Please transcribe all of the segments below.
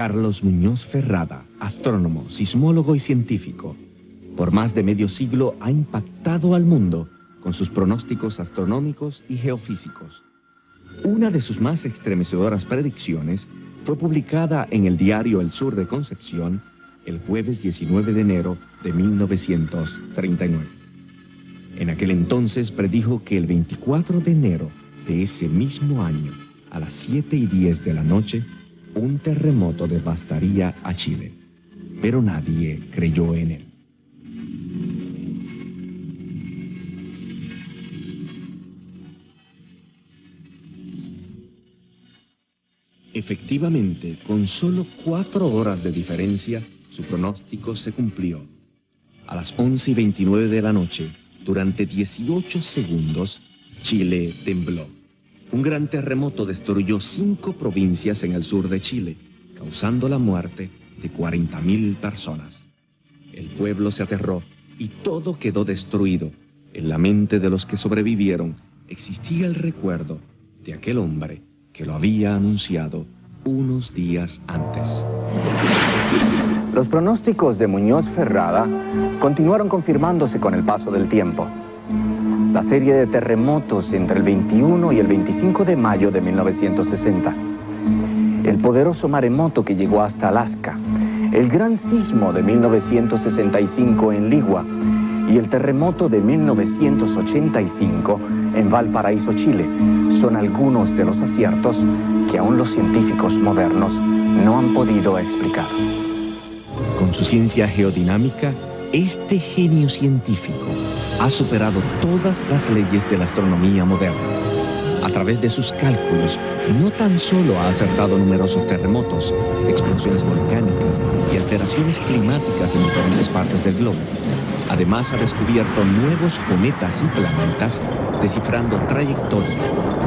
Carlos Muñoz Ferrada, astrónomo, sismólogo y científico, por más de medio siglo ha impactado al mundo con sus pronósticos astronómicos y geofísicos. Una de sus más estremecedoras predicciones fue publicada en el diario El Sur de Concepción el jueves 19 de enero de 1939. En aquel entonces predijo que el 24 de enero de ese mismo año, a las 7 y 10 de la noche, un terremoto devastaría a Chile. Pero nadie creyó en él. Efectivamente, con solo cuatro horas de diferencia, su pronóstico se cumplió. A las 11 y 29 de la noche, durante 18 segundos, Chile tembló. Un gran terremoto destruyó cinco provincias en el sur de Chile, causando la muerte de 40.000 personas. El pueblo se aterró y todo quedó destruido. En la mente de los que sobrevivieron existía el recuerdo de aquel hombre que lo había anunciado unos días antes. Los pronósticos de Muñoz Ferrada continuaron confirmándose con el paso del tiempo. La serie de terremotos entre el 21 y el 25 de mayo de 1960. El poderoso maremoto que llegó hasta Alaska. El gran sismo de 1965 en Ligua y el terremoto de 1985 en Valparaíso, Chile, son algunos de los aciertos que aún los científicos modernos no han podido explicar. Con su ciencia geodinámica, este genio científico ha superado todas las leyes de la astronomía moderna. A través de sus cálculos, no tan solo ha acertado numerosos terremotos, explosiones volcánicas y alteraciones climáticas en diferentes partes del globo, Además ha descubierto nuevos cometas y planetas, descifrando trayectoria,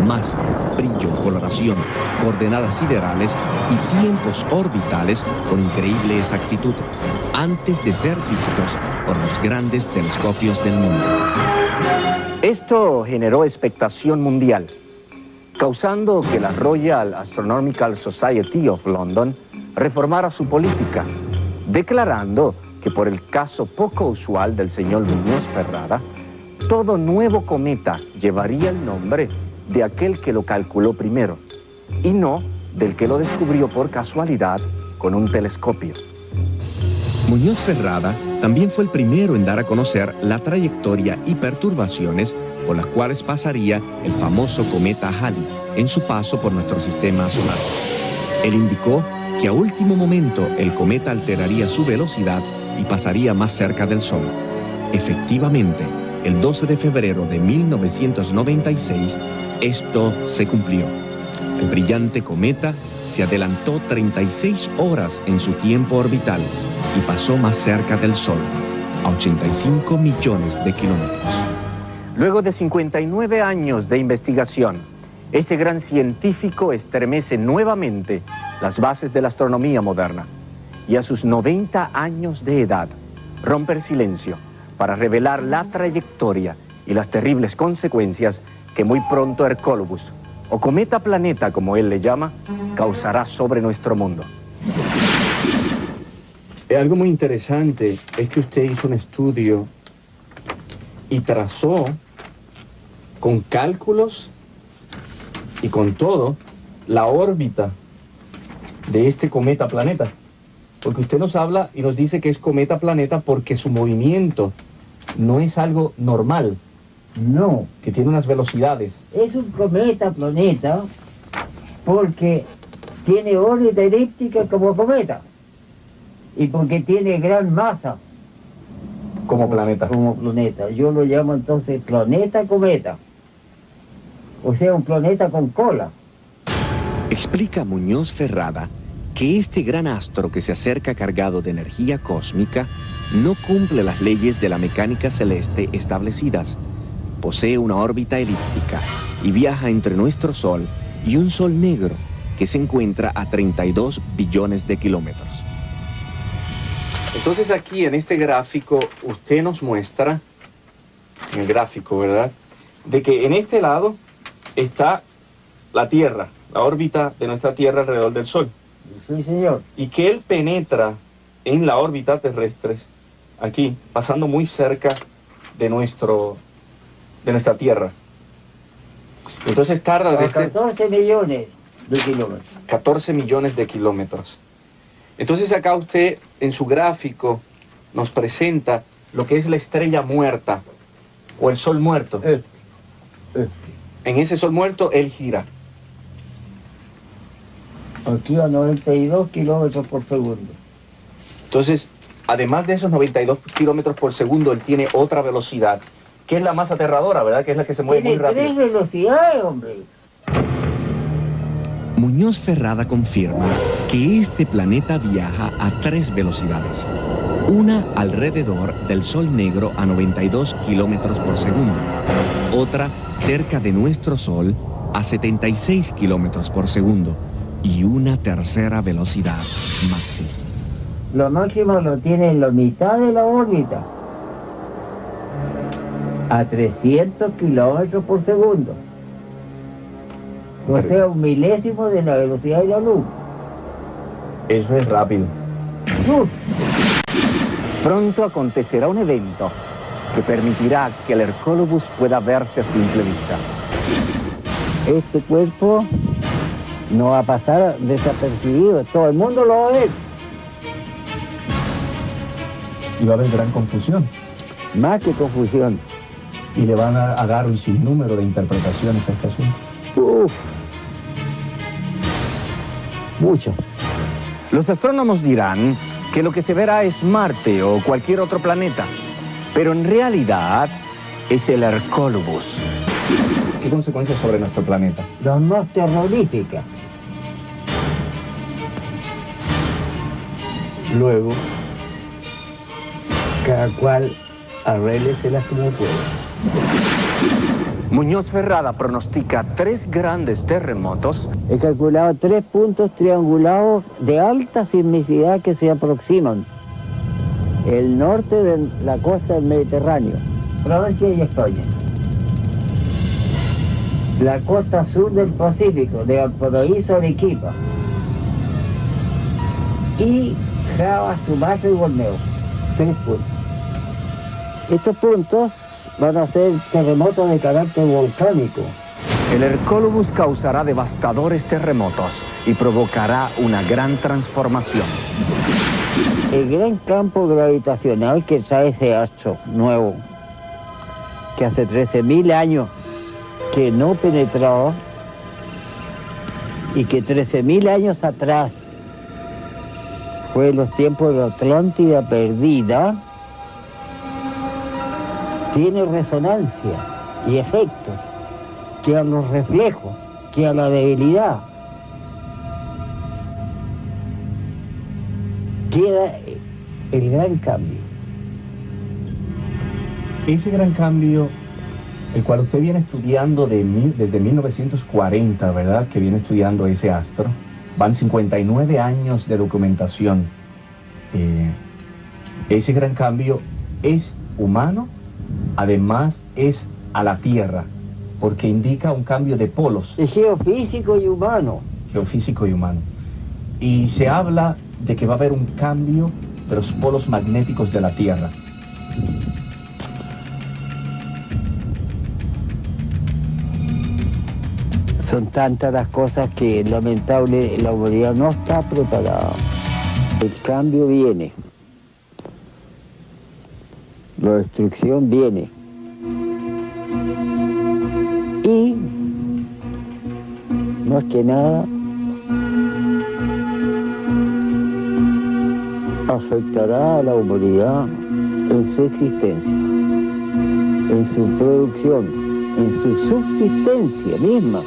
masa, brillo, coloración, coordenadas siderales y tiempos orbitales con increíble exactitud, antes de ser vistos por los grandes telescopios del mundo. Esto generó expectación mundial, causando que la Royal Astronomical Society of London reformara su política, declarando que por el caso poco usual del señor Muñoz Ferrada, todo nuevo cometa llevaría el nombre de aquel que lo calculó primero, y no del que lo descubrió por casualidad con un telescopio. Muñoz Ferrada también fue el primero en dar a conocer la trayectoria y perturbaciones por las cuales pasaría el famoso cometa Halley en su paso por nuestro sistema solar. Él indicó que a último momento el cometa alteraría su velocidad y pasaría más cerca del Sol. Efectivamente, el 12 de febrero de 1996, esto se cumplió. El brillante cometa se adelantó 36 horas en su tiempo orbital y pasó más cerca del Sol, a 85 millones de kilómetros. Luego de 59 años de investigación, este gran científico estremece nuevamente las bases de la astronomía moderna y a sus 90 años de edad rompe el silencio para revelar la trayectoria y las terribles consecuencias que muy pronto Hercólogos, o cometa planeta como él le llama, causará sobre nuestro mundo. Algo muy interesante es que usted hizo un estudio y trazó con cálculos y con todo la órbita de este cometa planeta. Porque usted nos habla y nos dice que es cometa planeta porque su movimiento no es algo normal. No. Que tiene unas velocidades. Es un cometa planeta porque tiene órbita elíptica como cometa. Y porque tiene gran masa. Como planeta. Como planeta. Yo lo llamo entonces planeta cometa. O sea, un planeta con cola. Explica Muñoz Ferrada que este gran astro que se acerca cargado de energía cósmica no cumple las leyes de la mecánica celeste establecidas. Posee una órbita elíptica y viaja entre nuestro Sol y un Sol negro que se encuentra a 32 billones de kilómetros. Entonces aquí en este gráfico usted nos muestra, en el gráfico, ¿verdad? De que en este lado está la Tierra, la órbita de nuestra Tierra alrededor del Sol. Sí, señor. y que él penetra en la órbita terrestre, aquí, pasando muy cerca de, nuestro, de nuestra Tierra. Entonces tarda desde 14 millones de kilómetros. 14 millones de kilómetros. Entonces acá usted en su gráfico nos presenta lo que es la estrella muerta o el sol muerto. Este, este. En ese sol muerto él gira. Aquí a 92 kilómetros por segundo. Entonces, además de esos 92 kilómetros por segundo, él tiene otra velocidad, que es la más aterradora, ¿verdad? Que es la que se mueve muy Tiene tres rápido. velocidades, hombre. Muñoz Ferrada confirma que este planeta viaja a tres velocidades. Una alrededor del Sol Negro a 92 kilómetros por segundo. Otra cerca de nuestro Sol a 76 kilómetros por segundo. Y una tercera velocidad máxima. Lo máximo lo tiene en la mitad de la órbita. A 300 kilómetros por segundo. O sea, un milésimo de la velocidad de la luz. Eso es rápido. ¡Uf! Pronto acontecerá un evento que permitirá que el Hercólobus pueda verse a simple vista. Este cuerpo no va a pasar desapercibido. Todo el mundo lo va a ver. Y va a haber gran confusión. Más que confusión. Y le van a, a dar un sinnúmero de interpretaciones a este asunto. Uf. Muchas. Los astrónomos dirán que lo que se verá es Marte o cualquier otro planeta, pero en realidad es el Hercólobus. ¿Qué consecuencias sobre nuestro planeta? Las más terroríficas. Luego, Cada cual arrégleselas como pueda. Muñoz Ferrada pronostica tres grandes terremotos He calculado tres puntos triangulados de alta sismicidad que se aproximan. El norte de la costa del Mediterráneo, Francia y España. La costa sur del Pacífico, de Valparaíso a Arequipa. Y Java, Sumatra y Borneo. Tres puntos. Estos puntos van a ser terremotos de carácter volcánico. El Hercólobus causará devastadores terremotos y provocará una gran transformación. El gran campo gravitacional que trae ese astro nuevo, que hace 13.000 años que no penetró y que 13.000 años atrás fue los tiempos de Atlántida perdida, tiene resonancia y efectos que a los reflejos, que a la debilidad. Queda el gran cambio. ese gran cambio, el cual usted viene estudiando de mil- desde 1940, ¿verdad? Que viene estudiando ese astro. Van 59 años de documentación. Eh, ese gran cambio es humano, además es a la Tierra, porque indica un cambio de polos, Es geofísico y humano. geofísico y humano. Y se habla de que va a haber un cambio de los polos magnéticos de la Tierra. Son tantas las cosas que lamentable la humanidad no está preparada. El cambio viene. La destrucción viene. Y, más que nada, afectará a la humanidad en su existencia, en su producción, en su subsistencia misma.